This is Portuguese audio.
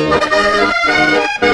Música